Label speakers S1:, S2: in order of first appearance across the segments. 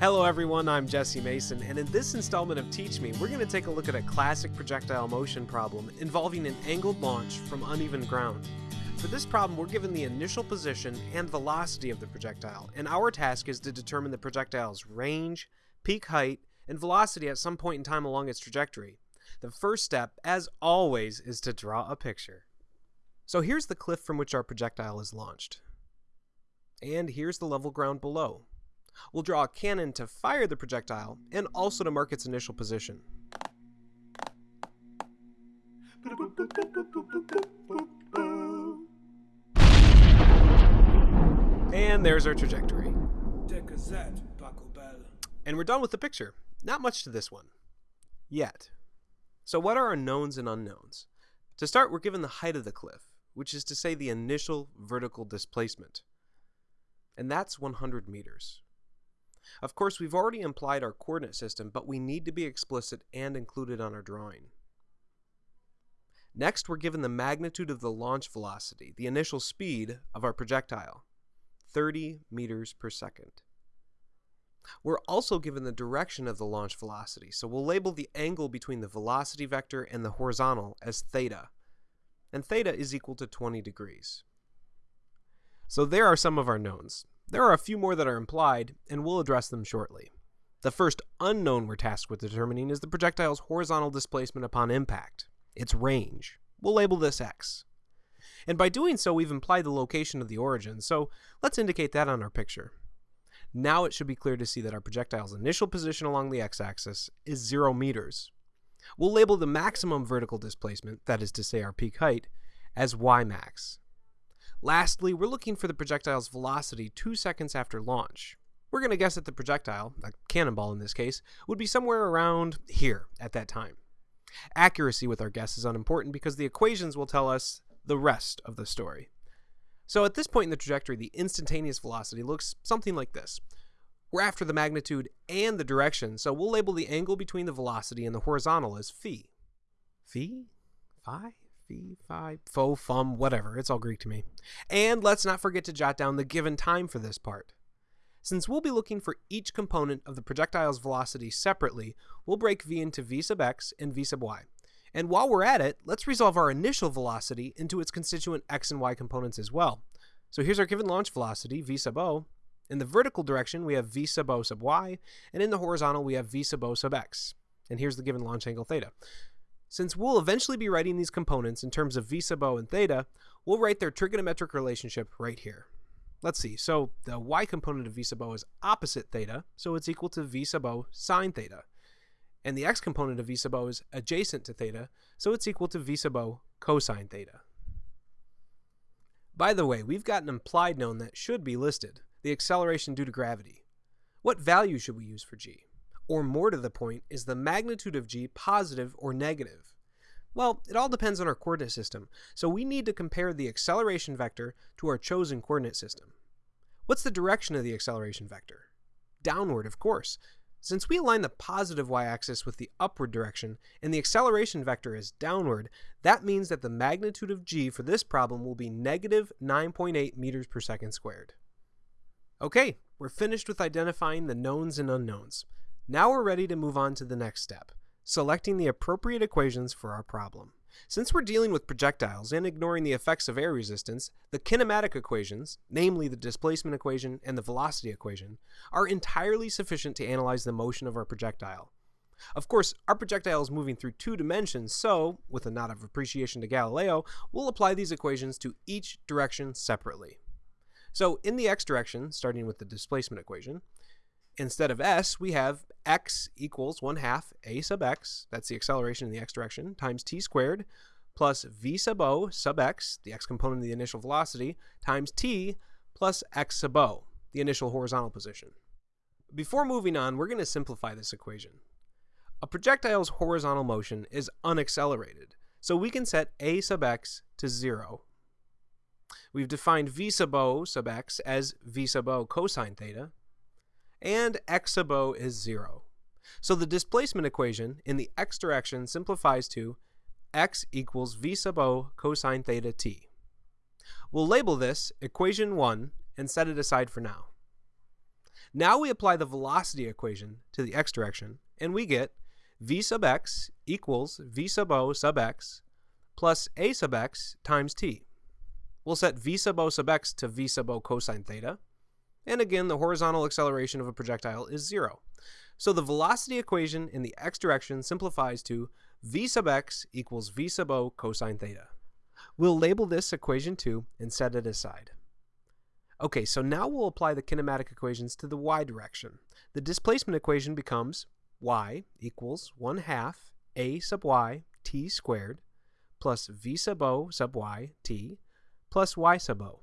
S1: Hello everyone, I'm Jesse Mason, and in this installment of Teach Me, we're going to take a look at a classic projectile motion problem involving an angled launch from uneven ground. For this problem, we're given the initial position and velocity of the projectile, and our task is to determine the projectile's range, peak height, and velocity at some point in time along its trajectory. The first step, as always, is to draw a picture. So here's the cliff from which our projectile is launched. And here's the level ground below. We'll draw a cannon to fire the projectile and also to mark its initial position. And there's our trajectory. And we're done with the picture. Not much to this one. Yet. So what are our knowns and unknowns? To start, we're given the height of the cliff, which is to say the initial vertical displacement. And that's 100 meters. Of course, we've already implied our coordinate system, but we need to be explicit and included on our drawing. Next, we're given the magnitude of the launch velocity, the initial speed of our projectile, 30 meters per second. We're also given the direction of the launch velocity, so we'll label the angle between the velocity vector and the horizontal as theta, and theta is equal to 20 degrees. So there are some of our knowns. There are a few more that are implied, and we'll address them shortly. The first unknown we're tasked with determining is the projectile's horizontal displacement upon impact, its range. We'll label this x. And by doing so, we've implied the location of the origin, so let's indicate that on our picture. Now it should be clear to see that our projectile's initial position along the x-axis is 0 meters. We'll label the maximum vertical displacement, that is to say our peak height, as y max. Lastly, we're looking for the projectile's velocity two seconds after launch. We're going to guess that the projectile, a cannonball in this case, would be somewhere around here at that time. Accuracy with our guess is unimportant because the equations will tell us the rest of the story. So at this point in the trajectory, the instantaneous velocity looks something like this. We're after the magnitude and the direction, so we'll label the angle between the velocity and the horizontal as phi. Phi? Phi? Phi? Pho? Fum? Whatever. It's all Greek to me. And let's not forget to jot down the given time for this part. Since we'll be looking for each component of the projectile's velocity separately, we'll break v into v sub x and v sub y. And while we're at it, let's resolve our initial velocity into its constituent x and y components as well. So here's our given launch velocity, v sub o. In the vertical direction, we have v sub o sub y, and in the horizontal, we have v sub o sub x. And here's the given launch angle theta. Since we'll eventually be writing these components in terms of v sub o and theta, we'll write their trigonometric relationship right here. Let's see, so the y component of v sub o is opposite theta, so it's equal to v sub o sine theta. And the x component of v sub o is adjacent to theta, so it's equal to v sub o cosine theta. By the way, we've got an implied known that should be listed, the acceleration due to gravity. What value should we use for g? Or more to the point, is the magnitude of g positive or negative? Well, it all depends on our coordinate system, so we need to compare the acceleration vector to our chosen coordinate system. What's the direction of the acceleration vector? Downward, of course. Since we align the positive y-axis with the upward direction, and the acceleration vector is downward, that means that the magnitude of g for this problem will be negative 9.8 meters per second squared. Okay, we're finished with identifying the knowns and unknowns. Now we're ready to move on to the next step selecting the appropriate equations for our problem. Since we're dealing with projectiles and ignoring the effects of air resistance, the kinematic equations, namely the displacement equation and the velocity equation, are entirely sufficient to analyze the motion of our projectile. Of course, our projectile is moving through two dimensions, so, with a nod of appreciation to Galileo, we'll apply these equations to each direction separately. So, in the x direction, starting with the displacement equation, Instead of s, we have x equals 1 half a sub x, that's the acceleration in the x direction, times t squared, plus v sub o sub x, the x component of the initial velocity, times t plus x sub o, the initial horizontal position. Before moving on, we're going to simplify this equation. A projectile's horizontal motion is unaccelerated, so we can set a sub x to 0. We've defined v sub o sub x as v sub o cosine theta, and x sub o is 0. So the displacement equation in the x direction simplifies to x equals v sub o cosine theta t. We'll label this equation 1 and set it aside for now. Now we apply the velocity equation to the x direction, and we get v sub x equals v sub o sub x plus a sub x times t. We'll set v sub o sub x to v sub o cosine theta, and again the horizontal acceleration of a projectile is zero. So the velocity equation in the x direction simplifies to v sub x equals v sub o cosine theta. We'll label this equation 2 and set it aside. Okay, so now we'll apply the kinematic equations to the y direction. The displacement equation becomes y equals 1 half a sub y t squared plus v sub o sub y t plus y sub o.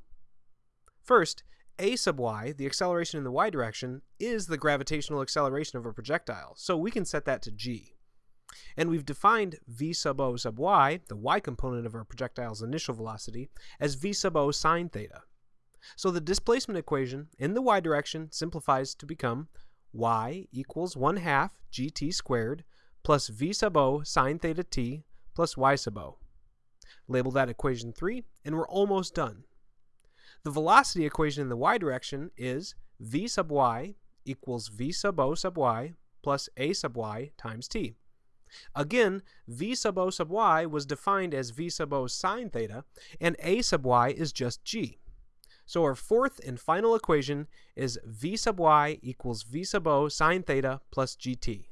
S1: First, a sub y, the acceleration in the y direction, is the gravitational acceleration of a projectile, so we can set that to g. And we've defined v sub o sub y, the y component of our projectile's initial velocity, as v sub o sine theta. So the displacement equation in the y direction simplifies to become y equals 1 half gt squared plus v sub o sine theta t plus y sub o. Label that equation 3, and we're almost done. The velocity equation in the y direction is v sub y equals v sub o sub y plus a sub y times t. Again, v sub o sub y was defined as v sub o sine theta, and a sub y is just g. So our fourth and final equation is v sub y equals v sub o sine theta plus gt.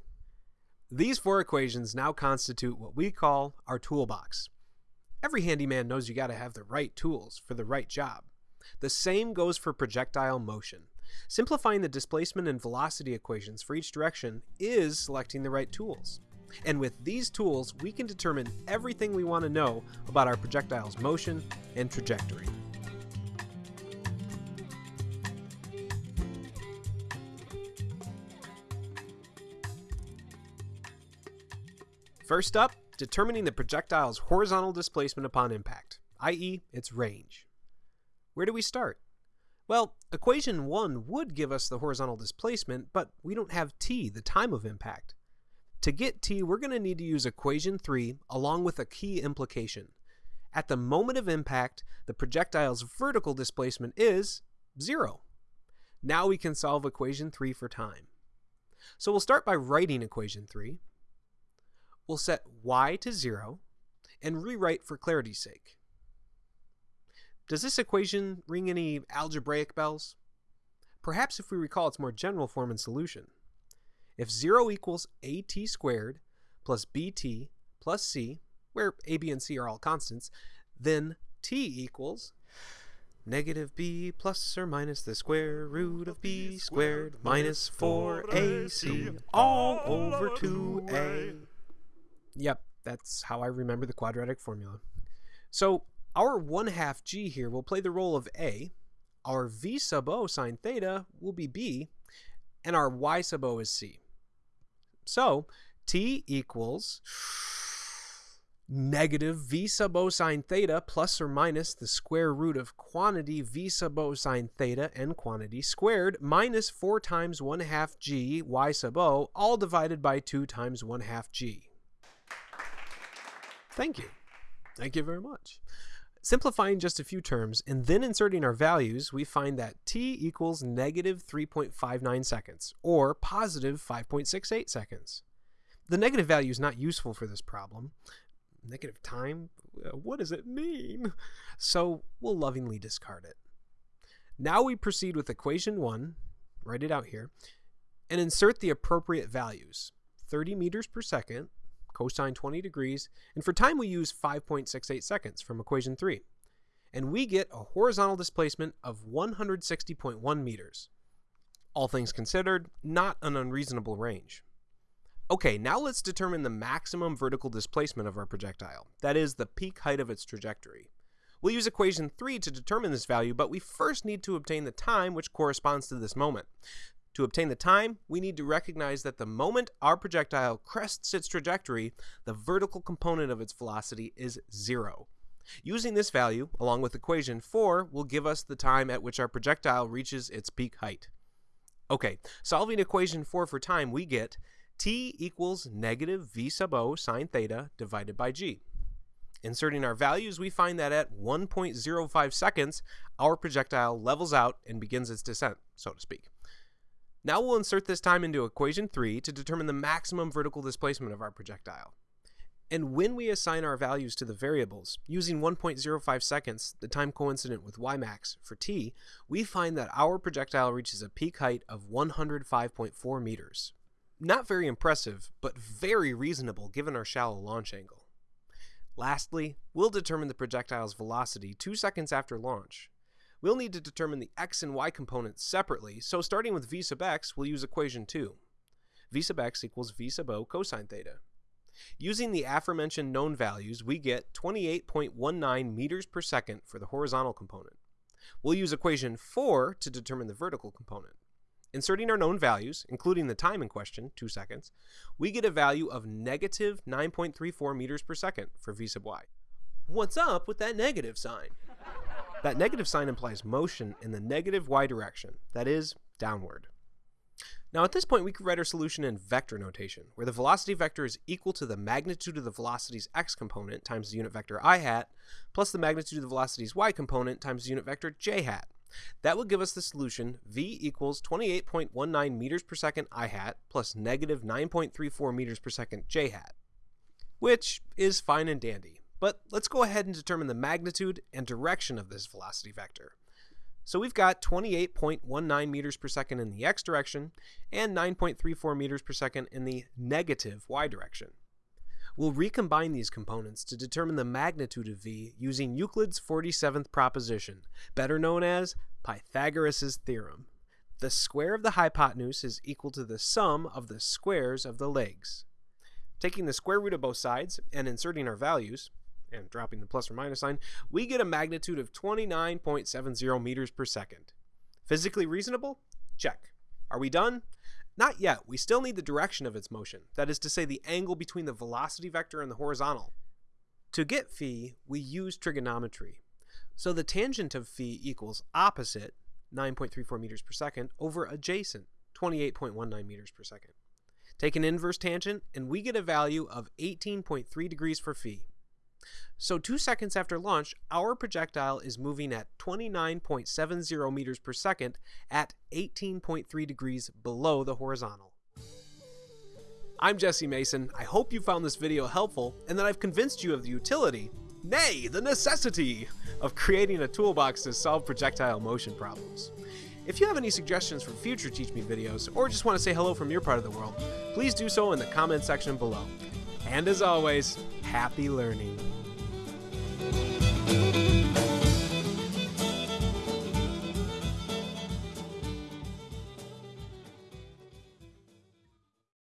S1: These four equations now constitute what we call our toolbox. Every handyman knows you got to have the right tools for the right job. The same goes for projectile motion. Simplifying the displacement and velocity equations for each direction is selecting the right tools. And with these tools, we can determine everything we want to know about our projectile's motion and trajectory. First up, determining the projectile's horizontal displacement upon impact, i.e. its range. Where do we start? Well, equation 1 would give us the horizontal displacement, but we don't have t, the time of impact. To get t, we're going to need to use equation 3 along with a key implication. At the moment of impact, the projectile's vertical displacement is 0. Now we can solve equation 3 for time. So we'll start by writing equation 3 we'll set y to 0 and rewrite for clarity's sake. Does this equation ring any algebraic bells? Perhaps if we recall its more general form and solution. If 0 equals at squared plus bt plus c, where a, b, and c are all constants, then t equals negative b plus or minus the square root of b squared minus 4ac all over 2a. Yep, that's how I remember the quadratic formula. So our 1 half g here will play the role of a, our v sub o sine theta will be b, and our y sub o is c. So t equals negative v sub o sine theta plus or minus the square root of quantity v sub o sine theta and quantity squared minus 4 times 1 half g y sub o all divided by 2 times 1 half g. Thank you. Thank you very much. Simplifying just a few terms and then inserting our values, we find that t equals negative 3.59 seconds, or positive 5.68 seconds. The negative value is not useful for this problem. Negative time? Uh, what does it mean? So we'll lovingly discard it. Now we proceed with equation 1, write it out here, and insert the appropriate values. 30 meters per second cosine 20 degrees, and for time we use 5.68 seconds from equation 3. And we get a horizontal displacement of 160.1 meters. All things considered, not an unreasonable range. Okay, now let's determine the maximum vertical displacement of our projectile, that is, the peak height of its trajectory. We'll use equation 3 to determine this value, but we first need to obtain the time which corresponds to this moment. To obtain the time, we need to recognize that the moment our projectile crests its trajectory, the vertical component of its velocity is zero. Using this value, along with equation 4, will give us the time at which our projectile reaches its peak height. Okay, solving equation 4 for time, we get t equals negative v sub o sine theta divided by g. Inserting our values, we find that at 1.05 seconds, our projectile levels out and begins its descent, so to speak. Now we'll insert this time into equation 3 to determine the maximum vertical displacement of our projectile. And when we assign our values to the variables, using 1.05 seconds, the time coincident with Ymax for t, we find that our projectile reaches a peak height of 105.4 meters. Not very impressive, but very reasonable given our shallow launch angle. Lastly, we'll determine the projectile's velocity two seconds after launch. We'll need to determine the x and y components separately, so starting with v sub x, we'll use equation 2. v sub x equals v sub o cosine theta. Using the aforementioned known values, we get 28.19 meters per second for the horizontal component. We'll use equation 4 to determine the vertical component. Inserting our known values, including the time in question, 2 seconds, we get a value of negative 9.34 meters per second for v sub y. What's up with that negative sign? That negative sign implies motion in the negative y direction, that is, downward. Now at this point we could write our solution in vector notation, where the velocity vector is equal to the magnitude of the velocity's x component times the unit vector i hat, plus the magnitude of the velocity's y component times the unit vector j hat. That will give us the solution v equals 28.19 meters per second i hat plus negative 9.34 meters per second j hat, which is fine and dandy. But let's go ahead and determine the magnitude and direction of this velocity vector. So we've got 28.19 meters per second in the x direction and 9.34 meters per second in the negative y direction. We'll recombine these components to determine the magnitude of v using Euclid's 47th proposition, better known as Pythagoras' theorem. The square of the hypotenuse is equal to the sum of the squares of the legs. Taking the square root of both sides and inserting our values, and dropping the plus or minus sign, we get a magnitude of 29.70 meters per second. Physically reasonable? Check. Are we done? Not yet. We still need the direction of its motion, that is to say the angle between the velocity vector and the horizontal. To get phi, we use trigonometry. So the tangent of phi equals opposite, 9.34 meters per second, over adjacent, 28.19 meters per second. Take an inverse tangent, and we get a value of 18.3 degrees for phi. So two seconds after launch, our projectile is moving at 29.70 meters per second at 18.3 degrees below the horizontal. I'm Jesse Mason. I hope you found this video helpful and that I've convinced you of the utility, nay, the necessity, of creating a toolbox to solve projectile motion problems. If you have any suggestions for future Teach Me videos, or just want to say hello from your part of the world, please do so in the comment section below. And as always, happy learning.